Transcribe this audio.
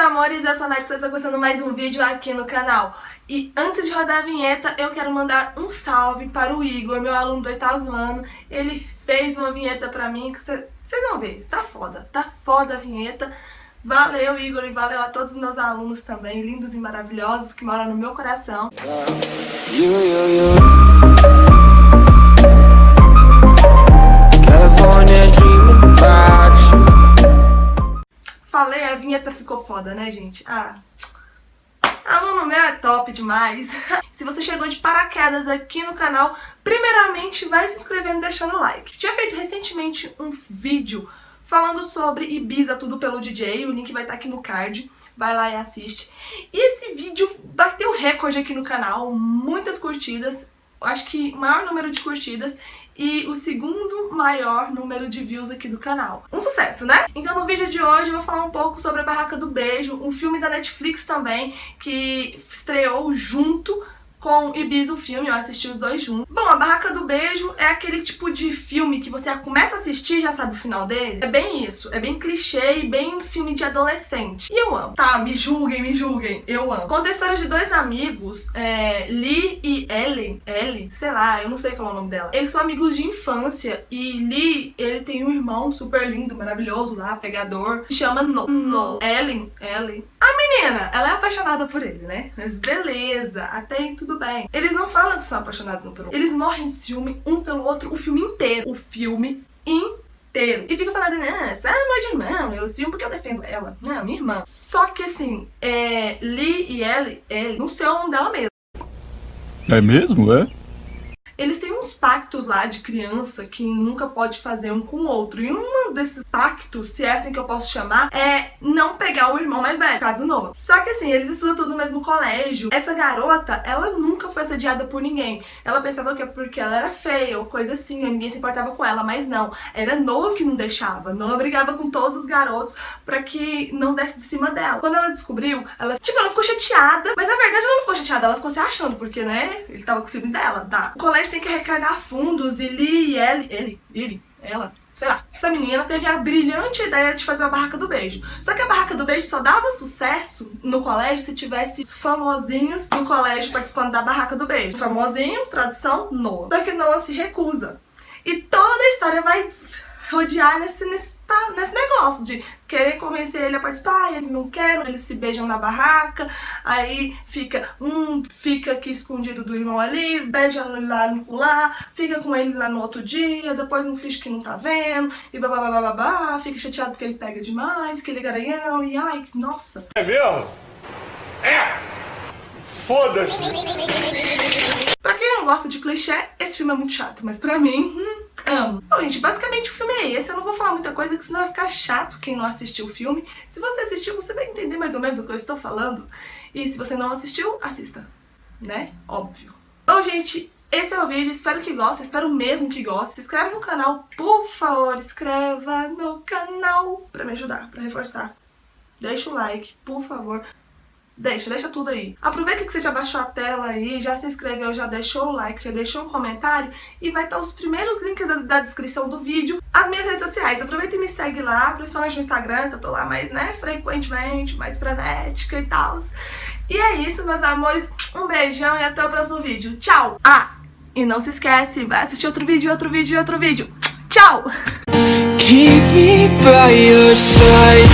amores, eu sou a Nath, estou começando mais um vídeo aqui no canal. E antes de rodar a vinheta, eu quero mandar um salve para o Igor, meu aluno do oitavo ano. Ele fez uma vinheta pra mim, que vocês vão ver, tá foda, tá foda a vinheta. Valeu, Igor, e valeu a todos os meus alunos também, lindos e maravilhosos, que moram no meu coração. You. Foda, né, gente? Ah, aluno meu é top demais. se você chegou de paraquedas aqui no canal, primeiramente vai se inscrevendo deixando o like. Tinha feito recentemente um vídeo falando sobre Ibiza, tudo pelo DJ, o link vai estar aqui no card, vai lá e assiste. E esse vídeo bateu recorde aqui no canal, muitas curtidas, acho que maior número de curtidas e o segundo maior número de views aqui do canal. Um sucesso, né? Então no vídeo de hoje eu vou falar um pouco sobre A Barraca do Beijo, um filme da Netflix também, que estreou junto com Ibiza o filme, eu assisti os dois juntos. Bom, A Barraca do Beijo é aquele tipo de filme que você começa a assistir e já sabe o final dele. É bem isso, é bem clichê e bem filme de adolescente. E eu amo. Tá, me julguem, me julguem, eu amo. Conta a história de dois amigos, é, Lee e Ellen, Ellen, sei lá, eu não sei falar o nome dela. Eles são amigos de infância e Lee, ele tem um irmão super lindo, maravilhoso lá, pregador, que chama No. no. Ellen, Ellen. A menina, ela é apaixonada por ele, né? Mas beleza, até aí tudo bem. Eles não falam que são apaixonados um pelo outro. Eles morrem de ciúme um pelo outro o filme inteiro. O filme inteiro. E fica falando, né, você é amor de irmão, eu ciúme porque eu defendo ela. Não, minha irmã. Só que assim, é, Lee e Ellie, ele não sei o nome dela mesmo. É mesmo, é? eles têm uns pactos lá de criança que nunca pode fazer um com o outro. E um desses pactos, se é assim que eu posso chamar, é não pegar o irmão mais velho, caso novo. Só que assim, eles estudam tudo no mesmo colégio. Essa garota, ela nunca foi assediada por ninguém. Ela pensava que é porque ela era feia ou coisa assim, ninguém se importava com ela, mas não. Era Noah que não deixava. Noah brigava com todos os garotos pra que não desse de cima dela. Quando ela descobriu, ela, tipo, ela ficou chateada, mas na verdade ela não ficou chateada, ela ficou se achando, porque, né, ele tava com ciúmes dela, tá? O colégio tem que arrecadar fundos e Lee e ele, ele, ele, ela, essa menina teve a brilhante ideia de fazer a barraca do beijo. Só que a barraca do beijo só dava sucesso no colégio se tivesse famosinhos do colégio participando da barraca do beijo. Famosinho, tradução, Noah. Só que Noah se recusa. E toda a história vai rodear nesse, nesse nesse negócio de querer convencer ele a participar, ele não quer, eles se beijam na barraca, aí fica um fica aqui escondido do irmão ali, beija lá no lá, fica com ele lá no outro dia, depois não finge que não tá vendo, e babá, fica chateado porque ele pega demais, que ele é garanhão, e ai, nossa. É mesmo? É! Foda-se! Pra quem não gosta de clichê, esse filme é muito chato, mas pra mim, hum, amo. Bom, gente, basicamente o filme é esse. Eu não vou falar muita coisa, que senão vai ficar chato quem não assistiu o filme. Se você assistiu, você vai entender mais ou menos o que eu estou falando. E se você não assistiu, assista, né? Óbvio. Bom, gente, esse é o vídeo, espero que gostem, espero mesmo que gostem. Se inscreve no canal, por favor, inscreva no canal pra me ajudar, pra reforçar. Deixa o like, por favor. Deixa, deixa tudo aí. Aproveita que você já baixou a tela aí, já se inscreveu, já deixou o like, já deixou um comentário e vai estar os primeiros links da, descrição do vídeo, as minhas redes sociais. Aproveita e me segue lá, principalmente no Instagram, que eu tô lá mais, né, frequentemente, mais frenética e tal. E é isso, meus amores. Um beijão e até o próximo vídeo. Tchau! Ah, e não se esquece, vai assistir outro vídeo, outro vídeo outro vídeo. Tchau! Keep me by your side.